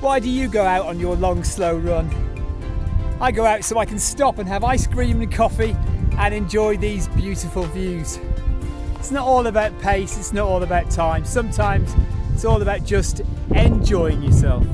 Why do you go out on your long, slow run? I go out so I can stop and have ice cream and coffee and enjoy these beautiful views. It's not all about pace, it's not all about time. Sometimes it's all about just enjoying yourself.